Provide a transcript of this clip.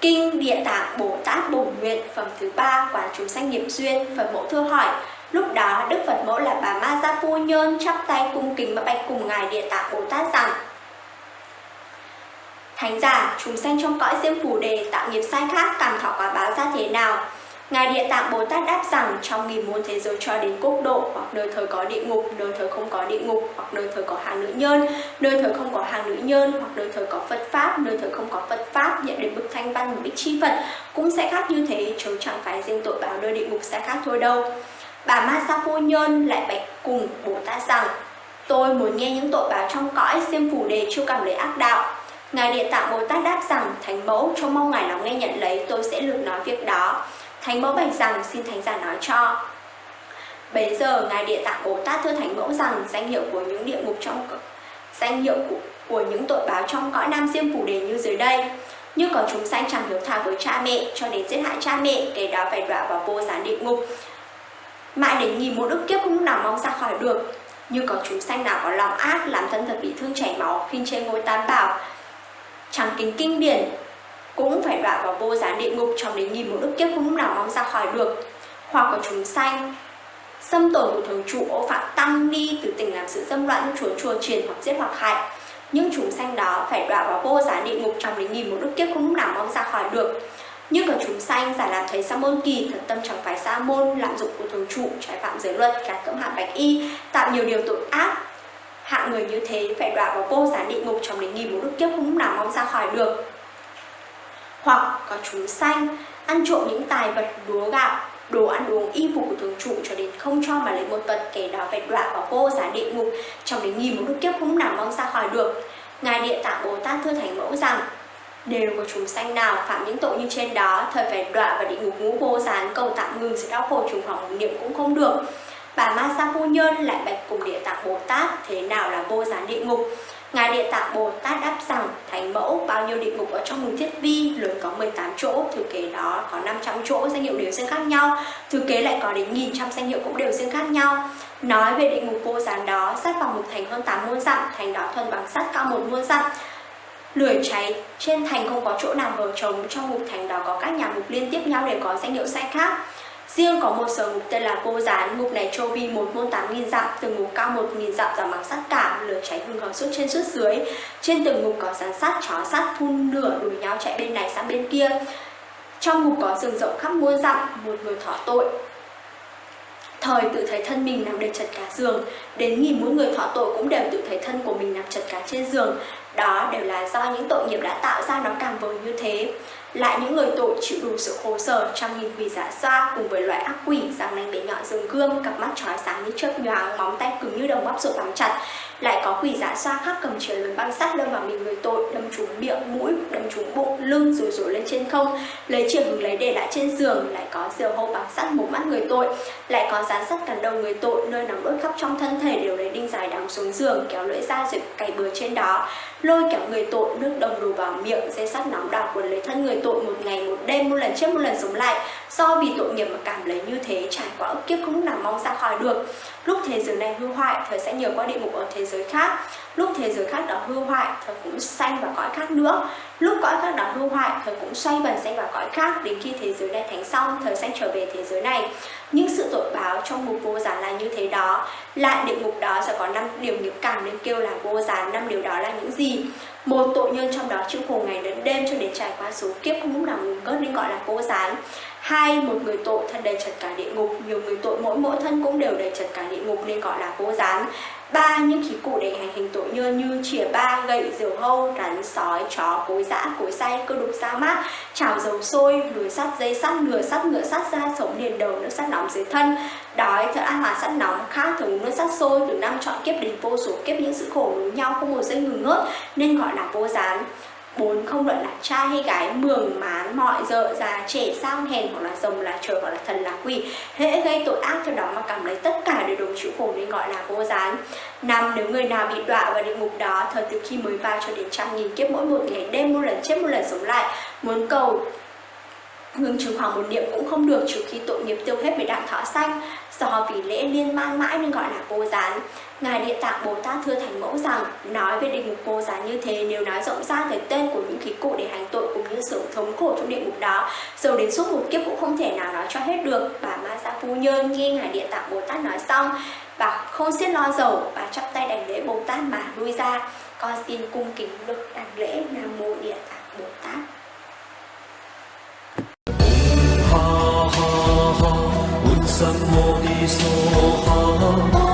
Kinh Địa Tạng Bồ Tát Bổn Nguyện Phẩm thứ ba Quán chúng sanh nghiệp duyên phần mẫu thưa hỏi Lúc đó Đức Phật mẫu là bà Ma Gia Phu Nhơn chắp tay cung kính và bạch cùng Ngài Địa Tạng Bồ Tát rằng Thánh giả, chúng sanh trong cõi diêm phù đề tạo nghiệp sai khác cảm thọ quả báo ra thế nào? Ngài Địa Tạng Bồ Tát đáp rằng trong nghìn muôn thế giới cho đến quốc độ hoặc nơi thời có địa ngục, nơi thời không có địa ngục hoặc nơi thời có hàng nữ nhân, nơi thời không có hàng nữ nhân hoặc nơi thời có Phật Pháp, nơi thời không có Phật Pháp nhận đến bức thanh văn bích chi Phật cũng sẽ khác như thế, chứ chẳng phải riêng tội báo nơi địa ngục sẽ khác thôi đâu. Bà Ma Sa Phu Nhân lại bạch cùng Bồ Tát rằng Tôi muốn nghe những tội báo trong cõi xiêm phủ đề chưa cảm lấy ác đạo Ngài Địa Tạng Bồ Tát đáp rằng Thánh mẫu cho mong Ngài lắng nghe nhận lấy tôi sẽ lược nói việc đó Thánh mẫu bạch rằng xin Thánh giả nói cho. Bấy giờ Ngài Địa Tạng Bồ Tát thưa Thánh mẫu rằng danh hiệu của những địa ngục trong danh hiệu của, của những tội báo trong cõi Nam Diêm Phủ Đề như dưới đây. Như có chúng sanh chẳng hiếu thảo với cha mẹ cho đến giết hại cha mẹ kẻ đó phải đọa vào vô gián địa ngục. Mãi đến nghìn một ức kiếp không lúc nào mong ra khỏi được. Như có chúng sanh nào có lòng ác làm thân thật bị thương chảy máu khinh chê ngôi tam bảo chẳng kính kinh điển cũng phải đọa vào vô gián địa ngục trong đến nghìn một ức kiếp không lúc nào mong ra khỏi được. Hoặc có chúng sanh, xâm tổn của thường trụ ô phạm tăng ni từ tình làm sự dâm loạn chùa chùa truyền hoặc giết hoặc hại. Những chúng sanh đó phải đọa vào vô gián địa ngục trong đến nghìn một ức kiếp không lúc nào mong ra khỏi được. Như có chúng sanh giả làm thấy sa môn kỳ, thật tâm chẳng phải sa môn, lạm dụng của thường trụ, trái phạm giới luật cả cấm hạn bạch y, tạo nhiều điều tội ác. Hạng người như thế phải đọa vào vô gián địa ngục trong đến nghìn một ức kiếp không lúc nào mong ra khỏi được hoặc có chúng sanh, ăn trộm những tài vật lúa gạo, đồ ăn uống y phục của thường trụ cho đến không cho mà lấy một vật kẻ đó phải đọa vào vô giá địa ngục, trong đến nghìn một lúc kiếp không nào mong ra khỏi được. Ngài địa tạng bồ tát thưa thành mẫu rằng, đều có chúng sanh nào phạm những tội như trên đó, thời phải đọa vào địa ngục ngũ vô gián, cầu tạm ngừng sự đau khổ trùng khoảng một niệm cũng không được. Bà ma sa phu nhân, lại bạch cùng địa tạng bồ tát, thế nào là vô gián địa ngục? Ngài Địa Tạng Bồ Tát đáp rằng, Thánh mẫu, bao nhiêu địa ngục ở trong mùng thiết vi lớn có 18 chỗ, Thừa kế đó có 500 chỗ danh hiệu đều riêng khác nhau, Thừa kế lại có đến nghìn trăm danh hiệu cũng đều riêng khác nhau. Nói về địa ngục vô gián đó, sát vào một thành hơn 8 muôn dặm, Thành đó thuần bằng sắt cao một muôn dặm. Lửa cháy, trên thành không có chỗ nào vờ trống, Trong ngục thành đó có các nhà ngục liên tiếp nhau để có danh hiệu sai khác. Riêng có một sở ngục tên là Vô Gián, ngục này trô vi một môn tám nghìn dặm, từng ngục cao một nghìn dặm và mặc sắt cả, lửa cháy hừng hở suốt trên suốt dưới. Trên từng ngục có rắn sắt, chó sắt, phun lửa đuổi nhau chạy bên này sang bên kia. Trong ngục có rừng rộng khắp muôn dặm, một người thọ tội. Thời tự thấy thân mình nằm đầy chật cả giường, đến nghìn mỗi người thọ tội cũng đều tự thấy thân của mình nằm chật cả trên giường. Đó đều là do những tội nghiệp đã tạo ra nó càng vời như thế. Lại những người tội chịu đủ sự khổ sở trong nghìn quỷ giả xoa cùng với loại ác quỷ răng nanh bé nhọn rừng gươm, cặp mắt trói sáng như chớp nhoáng, móng tay cứng như đồng bắp rộn bám chặt. Lại có quỷ giả xoa khác cầm chìa lớn băng sắt đâm vào mình người tội, đâm trúng miệng, mũi, đâm trúng bụng, lưng, rồi rủ lên trên không. Lấy chìa hứng lấy để lại trên giường, lại có diều hâu bằng sắt mổ mắt người tội. Lại có dán sắt cắn đầu người tội, nơi nóng đốt khắp trong thân thể, đều lấy đinh dài đóng xuống giường, kéo lưỡi ra rồi cày bừa trên đó lôi kéo người tội, nước đồng đổ vào miệng, dây sắt nóng đào quần lấy thân người tội một ngày, một đêm, một lần chết một lần sống lại. Do vì tội nghiệp mà cảm lấy như thế, trải qua ức kiếp không lúc nào mong ra khỏi được. Lúc thế giới này hư hoại, thời sẽ nhờ qua địa ngục ở thế giới khác lúc thế giới khác đó hư hoại, thời cũng sanh vào cõi khác nữa. Lúc cõi khác đó hư hoại, thời cũng xoay vần sanh vào cõi khác. Đến khi thế giới này thành xong, thời sanh trở về thế giới này. Những sự tội báo trong mục vô gián là như thế đó. Lại địa ngục đó sẽ có năm điểm nghiệp cảm nên kêu là vô gián năm điều đó là những gì? Một tội nhân trong đó chịu khổ ngày đến đêm cho đến trải qua số kiếp. Không lúc nào ngừng cất nên gọi là vô gián hai một người tội thân đầy chật cả địa ngục. Nhiều người tội mỗi mỗi thân cũng đều đầy chật cả địa ngục, nên gọi là vô gián. Ba, những khí cụ để hành hình tội như như chìa ba, gậy diều hâu, rắn, sói, chó, cối dã cối say, cơ đục, sa mát. Chảo dầu sôi, lưới sắt, dây sắt, lửa sắt, ngựa sắt da sống liền đầu, nước sắt nóng dưới thân. Đói thật ăn hòa sắt nóng khác, thường nước sắt sôi, từ năm chọn kiếp đến vô số kiếp, những sự khổ đối nhau không một giây ngừng ngớt, nên gọi là vô gián bốn không luận là trai hay gái, mường, mán, mọi, dợ, già, trẻ sang hèn hoặc là rồng, là trời hoặc là thần, là quỷ. Hễ gây tội ác cho đó mà cảm lấy tất cả đều đồng chịu khổ nên gọi là vô gián. Năm, nếu người nào bị đọa vào địa ngục đó, thời từ khi mới vào cho đến trăm nghìn kiếp mỗi một ngày đêm một lần chết, một lần sống lại. Muốn cầu ngừng trừ khoảng một niệm cũng không được, trừ khi tội nghiệp tiêu hết với đặng thọ xanh. Do vì lễ liên man mãi nên gọi là vô gián. Ngài địa tạng bồ tát thưa thành mẫu rằng, nói về địa ngục vô gián như thế, nếu nói rộng ra về tên của những khí cụ để hành tội cũng như sự thống khổ trong địa ngục đó, dầu đến suốt một kiếp cũng không thể nào nói cho hết được. Bà ma gia phu nhơn nghe ngài địa tạng bồ tát nói xong, bà không xiết lo dầu, bà chắp tay đảnh lễ bồ tát mà lui ra. Con xin cung kính được đảnh lễ nam mô địa tạng bồ tát. 三摩地梭哈。